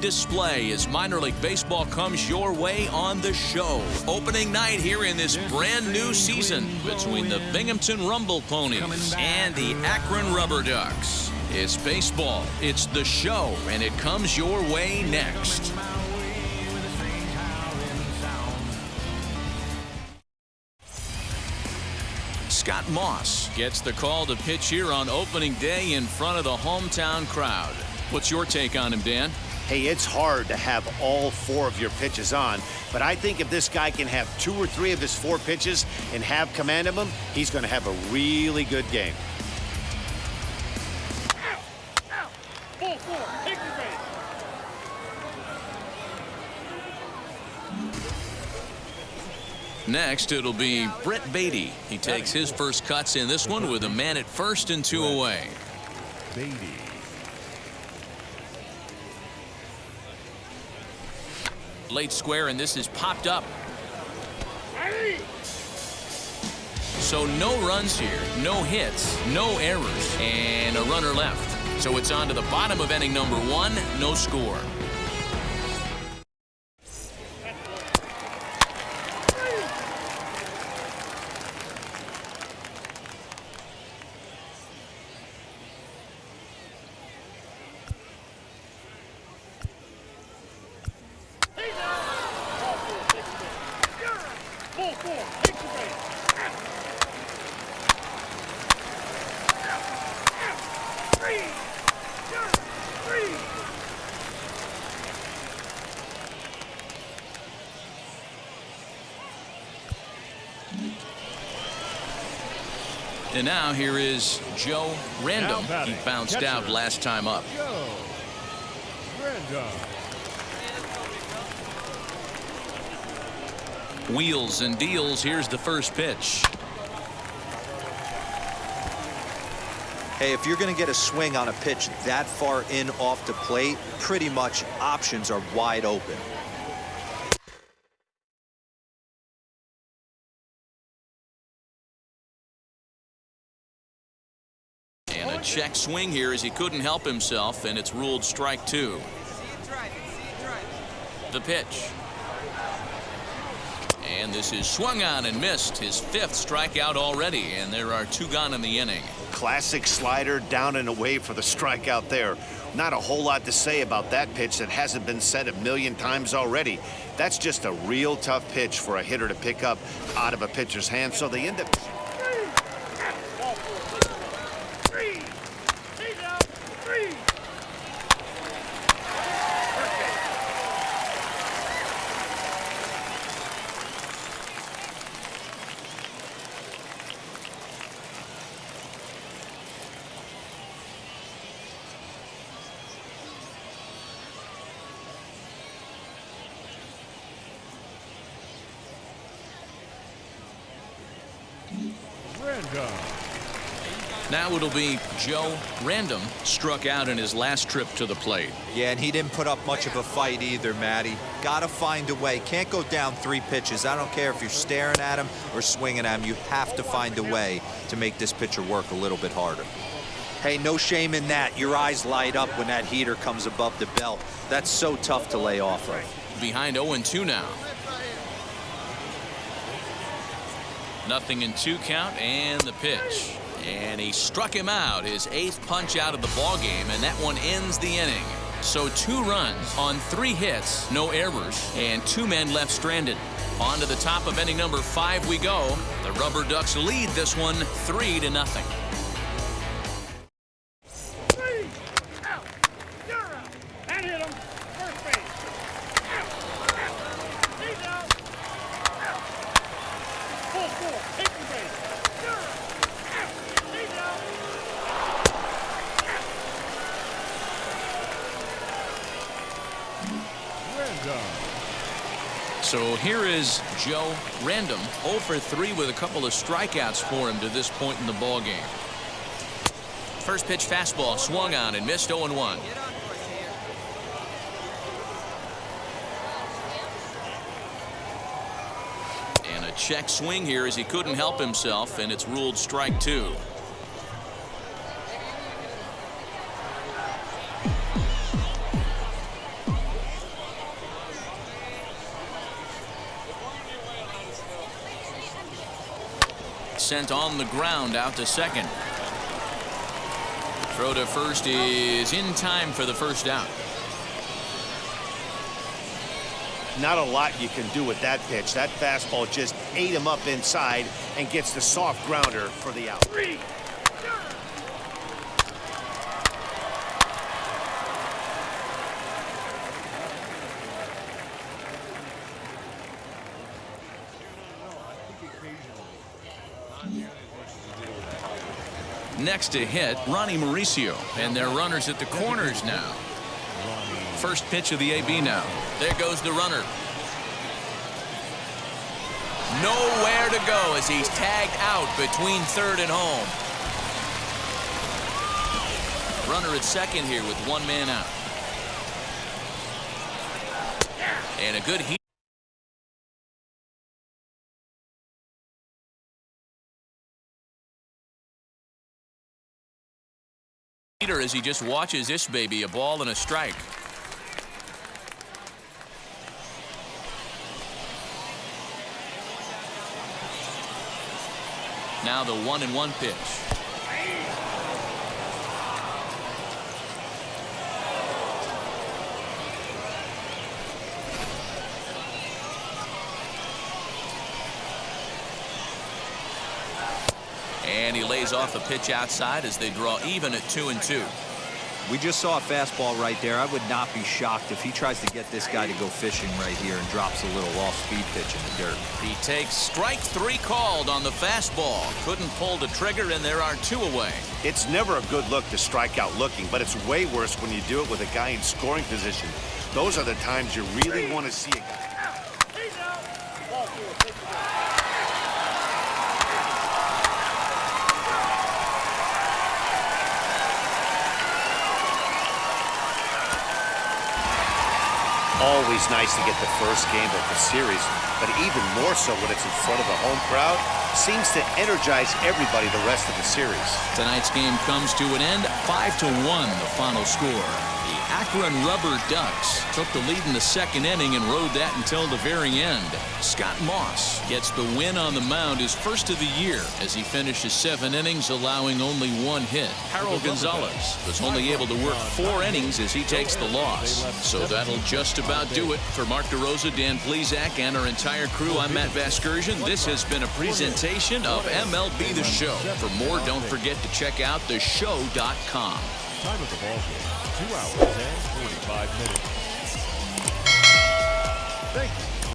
display as minor league baseball comes your way on the show. Opening night here in this brand new season between the Binghamton Rumble Ponies and the Akron Rubber Ducks. It's baseball, it's the show, and it comes your way next. Scott Moss gets the call to pitch here on opening day in front of the hometown crowd. What's your take on him, Dan? Hey, it's hard to have all four of your pitches on, but I think if this guy can have two or three of his four pitches and have command of them, he's going to have a really good game. Next, it'll be Brett Baty. He takes his first cuts in this one with a man at first and two away. Baty. Late square, and this is popped up. So no runs here, no hits, no errors, and a runner left. So it's on to the bottom of inning number one, no score. And now here is Joe Random. He bounced catcher. out last time up. Joe. Random. Wheels and deals. Here's the first pitch. Hey, if you're going to get a swing on a pitch that far in off the plate, pretty much options are wide open. Check swing here as he couldn't help himself, and it's ruled strike two. The pitch. And this is swung on and missed. His fifth strikeout already, and there are two gone in the inning. Classic slider down and away for the strikeout there. Not a whole lot to say about that pitch that hasn't been said a million times already. That's just a real tough pitch for a hitter to pick up out of a pitcher's hand. So they end up Random. Now it'll be Joe Random struck out in his last trip to the plate. Yeah, and he didn't put up much of a fight either, Matty. Got to find a way. Can't go down three pitches. I don't care if you're staring at him or swinging at him. You have to find a way to make this pitcher work a little bit harder. Hey, no shame in that. Your eyes light up when that heater comes above the belt. That's so tough to lay off of. Behind 0-2 now. Nothing in two count and the pitch. And he struck him out, his eighth punch out of the ball game, and that one ends the inning. So two runs on three hits, no errors, and two men left stranded. On to the top of inning number five we go. The Rubber Ducks lead this one three to nothing. So here is Joe Random 0 for 3 with a couple of strikeouts for him to this point in the ball game. First pitch fastball swung on and missed 0 1. And a check swing here as he couldn't help himself and it's ruled strike two. Sent on the ground out to second. Throw to first is in time for the first out. Not a lot you can do with that pitch. That fastball just ate him up inside and gets the soft grounder for the out. Next to hit, Ronnie Mauricio. And their runners at the corners now. First pitch of the AB now. There goes the runner. Nowhere to go as he's tagged out between third and home. Runner at second here with one man out. And a good heat. As he just watches this baby a ball and a strike. Now the one and one pitch. And he lays off a pitch outside as they draw even at two and two. We just saw a fastball right there. I would not be shocked if he tries to get this guy to go fishing right here and drops a little off-speed pitch in the dirt. He takes strike three called on the fastball. Couldn't pull the trigger, and there are two away. It's never a good look to strike out looking, but it's way worse when you do it with a guy in scoring position. Those are the times you really want to see a guy. He's out. Ball four. Take it back. Always nice to get the first game of the series, but even more so when it's in front of a home crowd, seems to energize everybody the rest of the series. Tonight's game comes to an end, 5 to 1 the final score. Akron Rubber Ducks took the lead in the second inning and rode that until the very end. Scott Moss gets the win on the mound his first of the year as he finishes seven innings allowing only one hit. Harol Gonzalez was only able to work four innings as he takes the loss. So that'll just about do it for Mark DeRosa, Dan Plesac, and our entire crew. I'm Matt Vasgersian. This has been a presentation of MLB The Show. For more, don't forget to check out theshow.com. Time of the ball game, 2 hours and 45 minutes. Thank you.